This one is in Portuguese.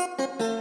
Música